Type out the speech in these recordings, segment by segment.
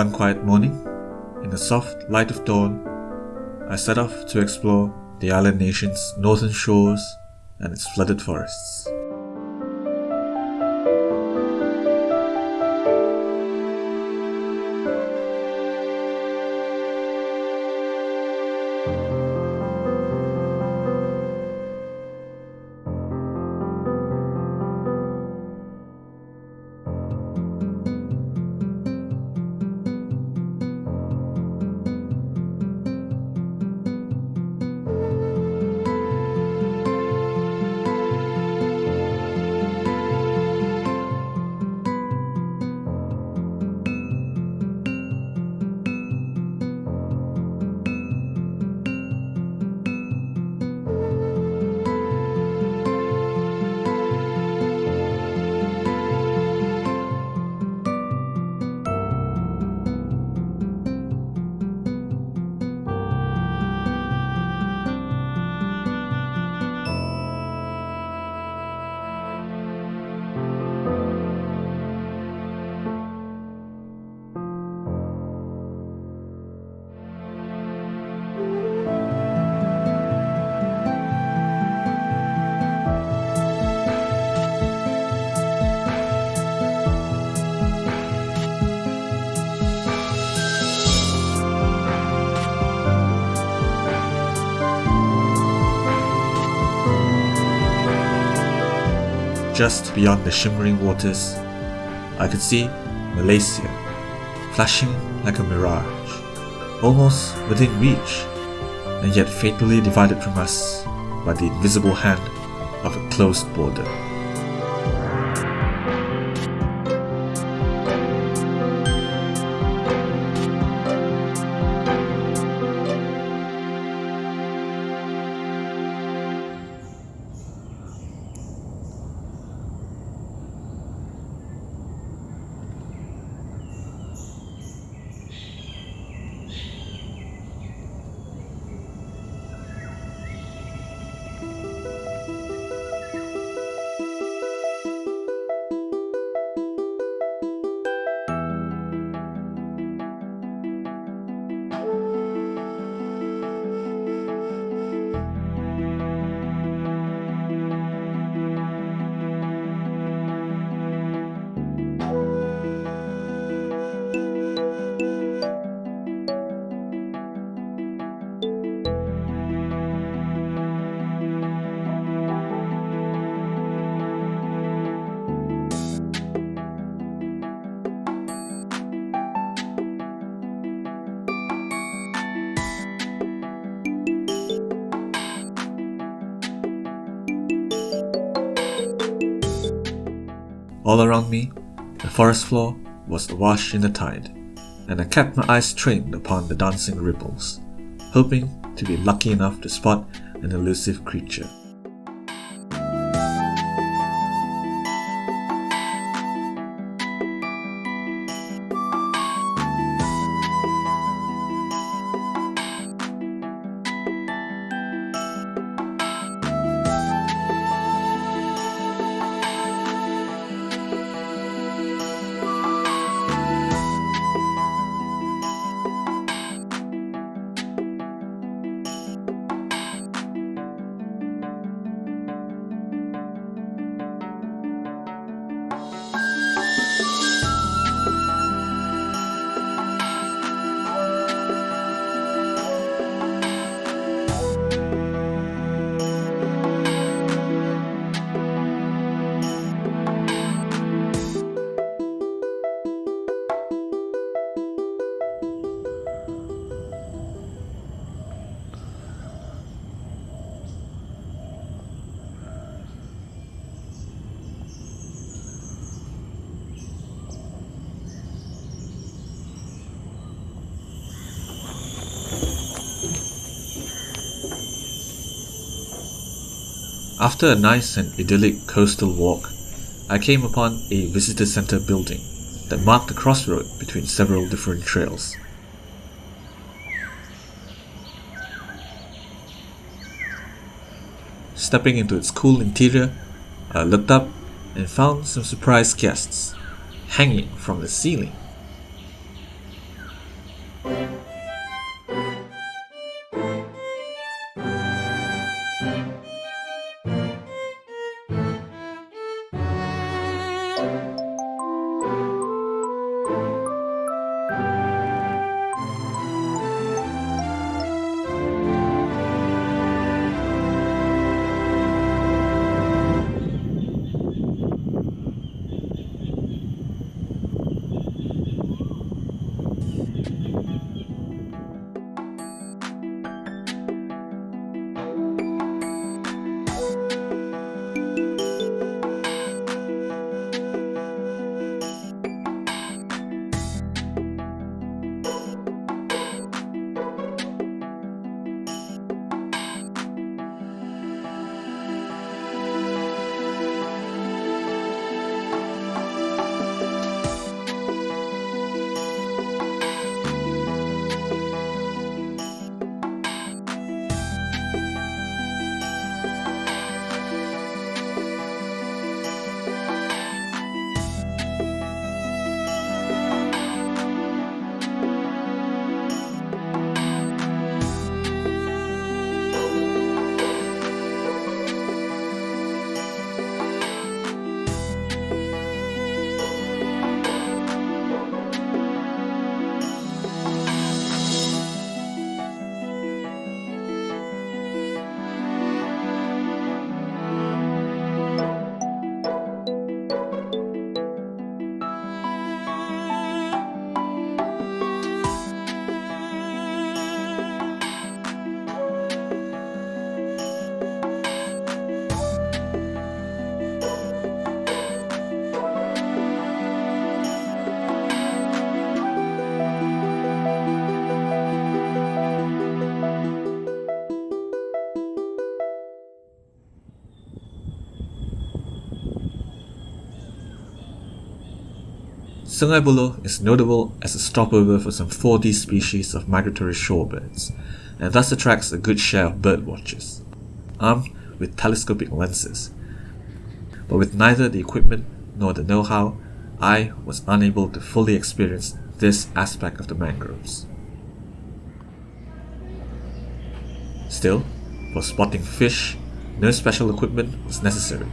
One quiet morning, in the soft light of dawn, I set off to explore the island nation's northern shores and its flooded forests. Just beyond the shimmering waters, I could see Malaysia, flashing like a mirage, almost within reach, and yet fatally divided from us by the invisible hand of a closed border. All around me, the forest floor was awash in the tide, and I kept my eyes trained upon the dancing ripples, hoping to be lucky enough to spot an elusive creature. After a nice and idyllic coastal walk, I came upon a visitor center building that marked the crossroad between several different trails. Stepping into its cool interior, I looked up and found some surprise guests hanging from the ceiling. Sungai Buloh is notable as a stopover for some 4D species of migratory shorebirds, and thus attracts a good share of bird watchers, armed with telescopic lenses. But with neither the equipment nor the know-how, I was unable to fully experience this aspect of the mangroves. Still, for spotting fish, no special equipment was necessary,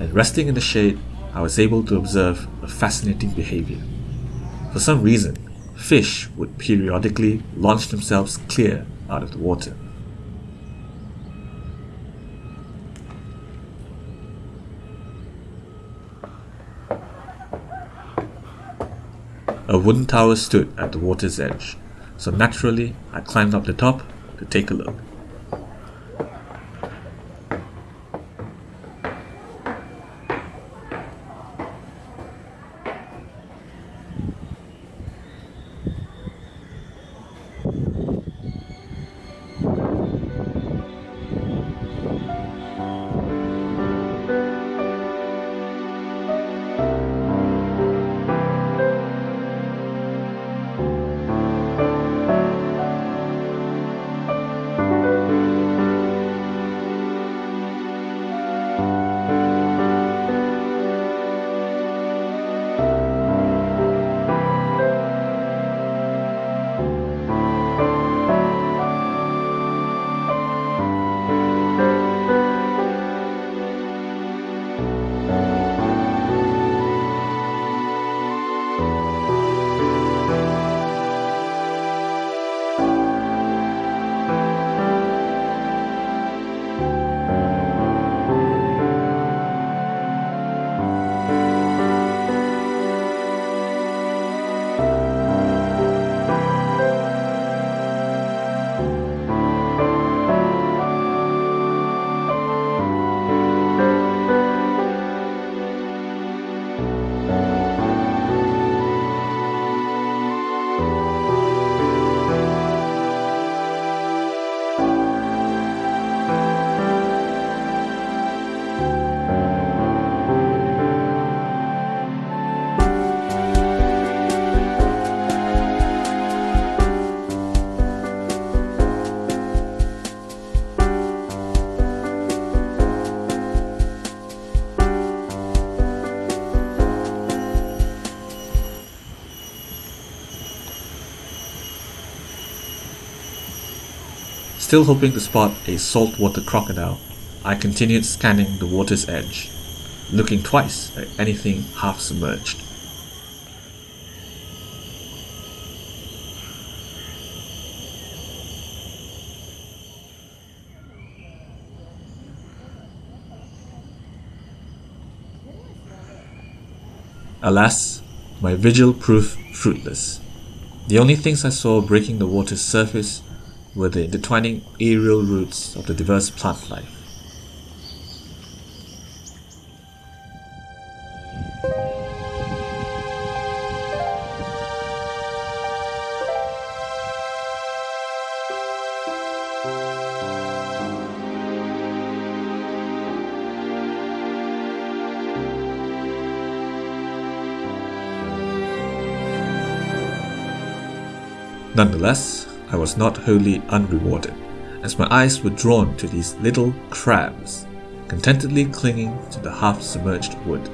and resting in the shade, I was able to observe a fascinating behavior. For some reason, fish would periodically launch themselves clear out of the water. A wooden tower stood at the water's edge, so naturally I climbed up the top to take a look. Still hoping to spot a saltwater crocodile, I continued scanning the water's edge, looking twice at anything half submerged. Alas, my vigil proved fruitless. The only things I saw breaking the water's surface were the intertwining aerial roots of the diverse plant life. Nonetheless, I was not wholly unrewarded, as my eyes were drawn to these little crabs, contentedly clinging to the half-submerged wood.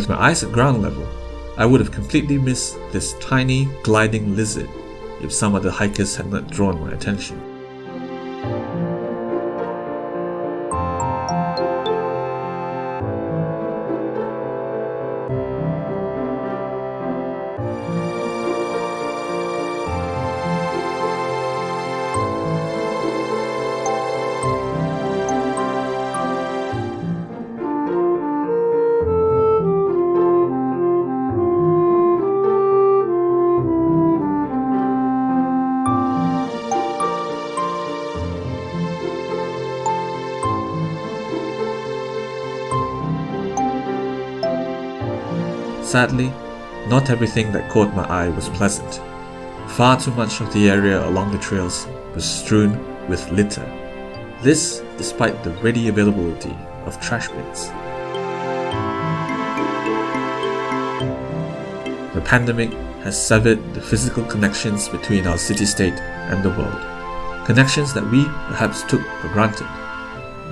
With my eyes at ground level, I would have completely missed this tiny gliding lizard if some other hikers had not drawn my attention. Sadly, not everything that caught my eye was pleasant. Far too much of the area along the trails was strewn with litter. This despite the ready availability of trash bins. The pandemic has severed the physical connections between our city-state and the world. Connections that we perhaps took for granted.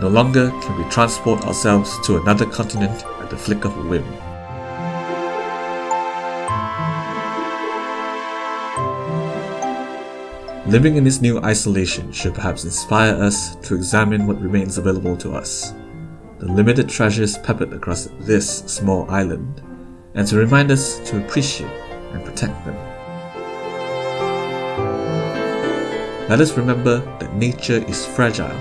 No longer can we transport ourselves to another continent at the flick of a whim. Living in this new isolation should perhaps inspire us to examine what remains available to us, the limited treasures peppered across this small island, and to remind us to appreciate and protect them. Let us remember that nature is fragile,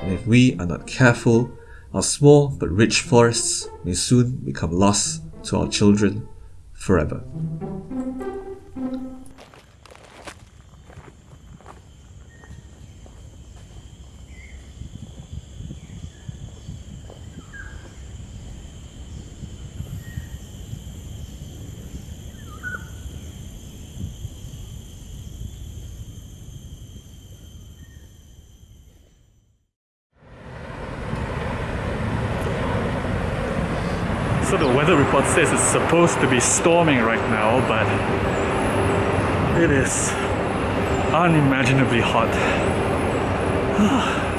and if we are not careful, our small but rich forests may soon become lost to our children forever. So the weather report says it's supposed to be storming right now, but it is unimaginably hot. Ah.